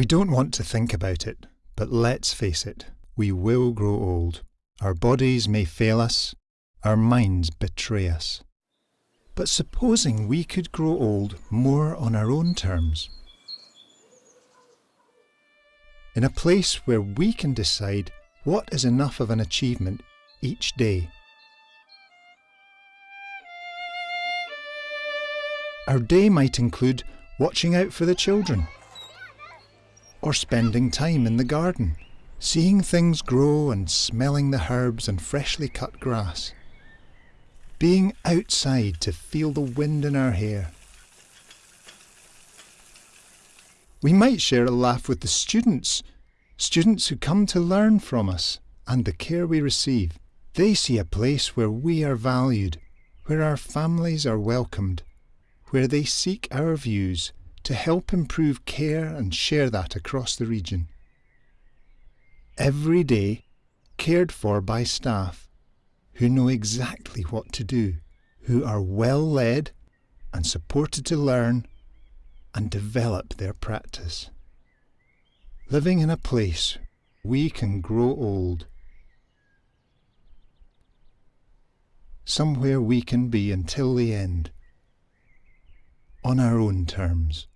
We don't want to think about it, but let's face it, we will grow old. Our bodies may fail us, our minds betray us. But supposing we could grow old more on our own terms, in a place where we can decide what is enough of an achievement each day. Our day might include watching out for the children, or spending time in the garden, seeing things grow and smelling the herbs and freshly cut grass, being outside to feel the wind in our hair. We might share a laugh with the students, students who come to learn from us and the care we receive. They see a place where we are valued, where our families are welcomed, where they seek our views to help improve care and share that across the region. Every day, cared for by staff who know exactly what to do, who are well led and supported to learn and develop their practice. Living in a place we can grow old. Somewhere we can be until the end on our own terms.